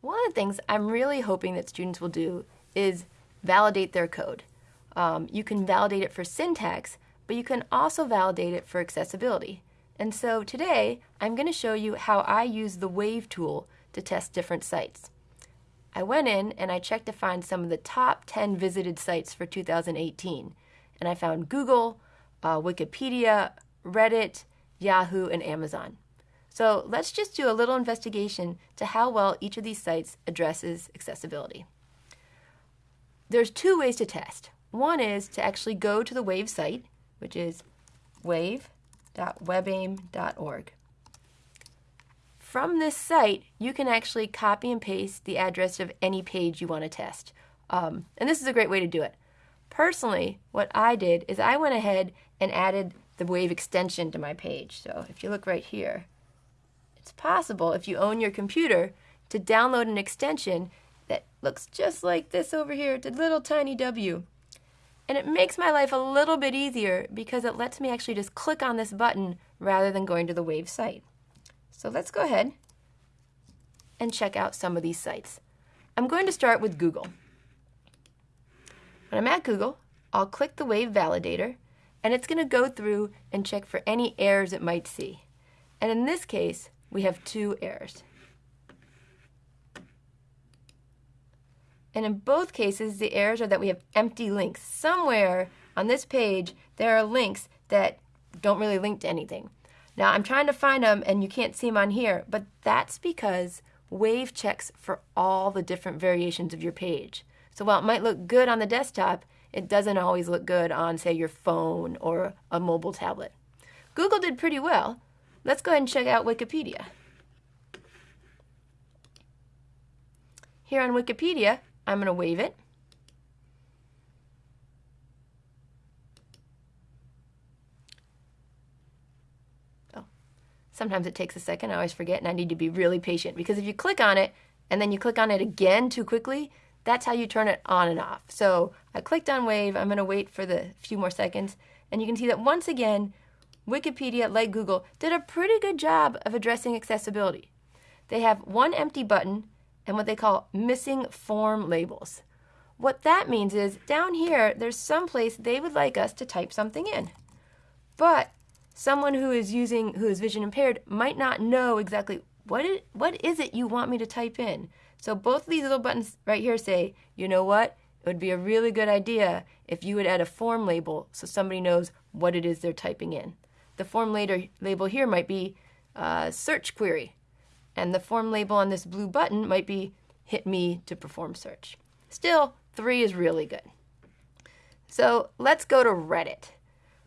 One of the things I'm really hoping that students will do is validate their code. Um, you can validate it for syntax, but you can also validate it for accessibility. And so today, I'm going to show you how I use the WAVE tool to test different sites. I went in and I checked to find some of the top 10 visited sites for 2018. And I found Google, uh, Wikipedia, Reddit, Yahoo, and Amazon. So let's just do a little investigation to how well each of these sites addresses accessibility. There's two ways to test. One is to actually go to the WAVE site, which is wave.webaim.org. From this site, you can actually copy and paste the address of any page you want to test. Um, and this is a great way to do it. Personally, what I did is I went ahead and added the Wave extension to my page. So if you look right here, it's possible if you own your computer to download an extension that looks just like this over here, the little tiny W. And it makes my life a little bit easier because it lets me actually just click on this button rather than going to the Wave site. So let's go ahead and check out some of these sites. I'm going to start with Google. When I'm at Google, I'll click the Wave Validator, and it's going to go through and check for any errors it might see. And in this case, we have two errors. And in both cases, the errors are that we have empty links. Somewhere on this page, there are links that don't really link to anything. Now I'm trying to find them and you can't see them on here, but that's because Wave checks for all the different variations of your page. So while it might look good on the desktop, it doesn't always look good on, say, your phone or a mobile tablet. Google did pretty well. Let's go ahead and check out Wikipedia. Here on Wikipedia, I'm going to wave it. Oh, Sometimes it takes a second. I always forget, and I need to be really patient because if you click on it and then you click on it again too quickly, that's how you turn it on and off. So I clicked on Wave. I'm going to wait for the few more seconds, and you can see that once again, Wikipedia, like Google, did a pretty good job of addressing accessibility. They have one empty button and what they call missing form labels. What that means is down here, there's some place they would like us to type something in. But someone who is using who is vision impaired might not know exactly what it, what is it you want me to type in. So both of these little buttons right here say, you know what? It would be a really good idea if you would add a form label so somebody knows what it is they're typing in. The form later label here might be uh, search query, and the form label on this blue button might be hit me to perform search. Still, three is really good. So let's go to Reddit.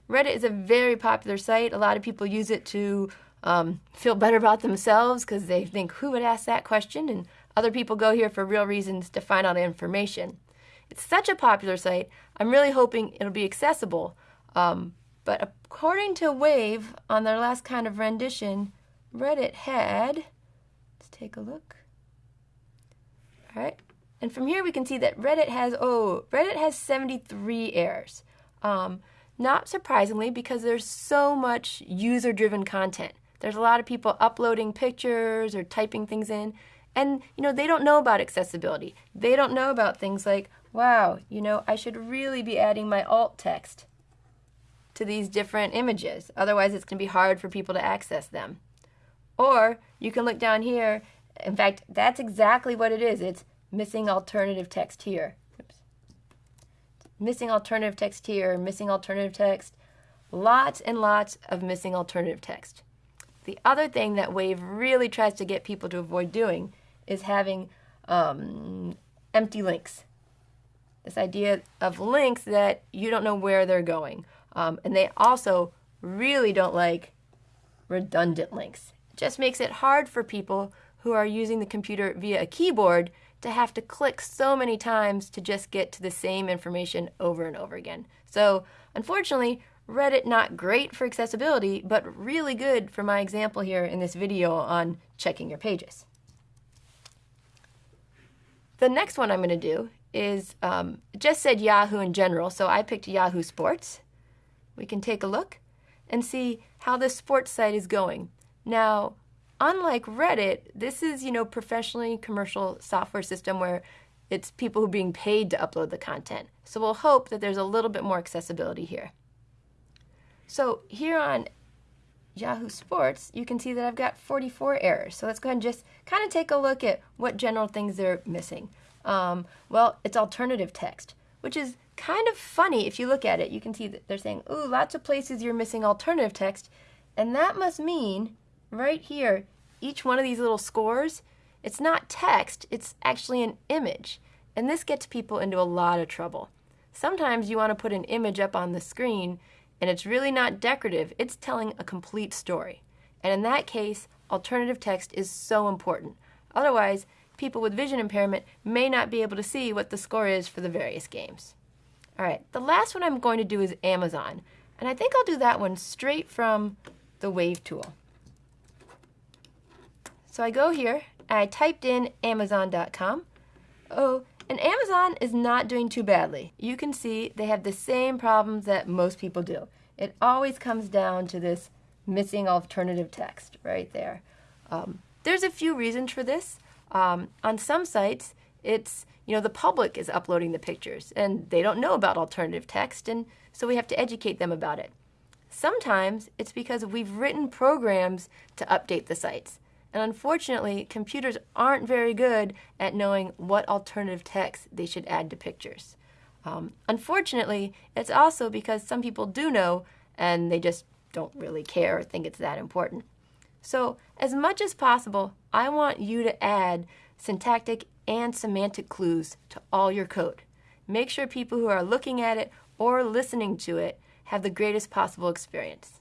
Reddit is a very popular site. A lot of people use it to um, feel better about themselves because they think, who would ask that question? And other people go here for real reasons to find out information. It's such a popular site. I'm really hoping it'll be accessible. Um, but according to Wave, on their last kind of rendition, Reddit had, let's take a look. All right. And from here we can see that Reddit has, oh, Reddit has 73 errors. Um, not surprisingly, because there's so much user-driven content. There's a lot of people uploading pictures or typing things in, and you know they don't know about accessibility. They don't know about things like, wow, you know, I should really be adding my alt text to these different images. Otherwise, it's going to be hard for people to access them. Or you can look down here. In fact, that's exactly what it is. It's missing alternative text here missing alternative text here, missing alternative text, lots and lots of missing alternative text. The other thing that Wave really tries to get people to avoid doing is having um, empty links. This idea of links that you don't know where they're going. Um, and they also really don't like redundant links. It just makes it hard for people who are using the computer via a keyboard to have to click so many times to just get to the same information over and over again. So unfortunately, Reddit not great for accessibility, but really good for my example here in this video on checking your pages. The next one I'm going to do is um, just said Yahoo in general, so I picked Yahoo Sports. We can take a look and see how this sports site is going. Now, unlike Reddit, this is, you know, professionally commercial software system where it's people who are being paid to upload the content. So we'll hope that there's a little bit more accessibility here. So here on Yahoo Sports, you can see that I've got 44 errors. So let's go ahead and just kind of take a look at what general things they're missing. Um, well, it's alternative text, which is kind of funny if you look at it. You can see that they're saying, ooh, lots of places you're missing alternative text. And that must mean right here, each one of these little scores, it's not text, it's actually an image. And this gets people into a lot of trouble. Sometimes you want to put an image up on the screen and it's really not decorative, it's telling a complete story. And in that case, alternative text is so important. Otherwise, people with vision impairment may not be able to see what the score is for the various games. All right, the last one I'm going to do is Amazon. And I think I'll do that one straight from the Wave tool. So I go here, I typed in Amazon.com. Oh, and Amazon is not doing too badly. You can see they have the same problems that most people do. It always comes down to this missing alternative text right there. Um, there's a few reasons for this. Um, on some sites, it's, you know, the public is uploading the pictures and they don't know about alternative text, and so we have to educate them about it. Sometimes it's because we've written programs to update the sites. And unfortunately, computers aren't very good at knowing what alternative text they should add to pictures. Um, unfortunately, it's also because some people do know and they just don't really care or think it's that important. So, as much as possible, I want you to add syntactic and semantic clues to all your code. Make sure people who are looking at it or listening to it have the greatest possible experience.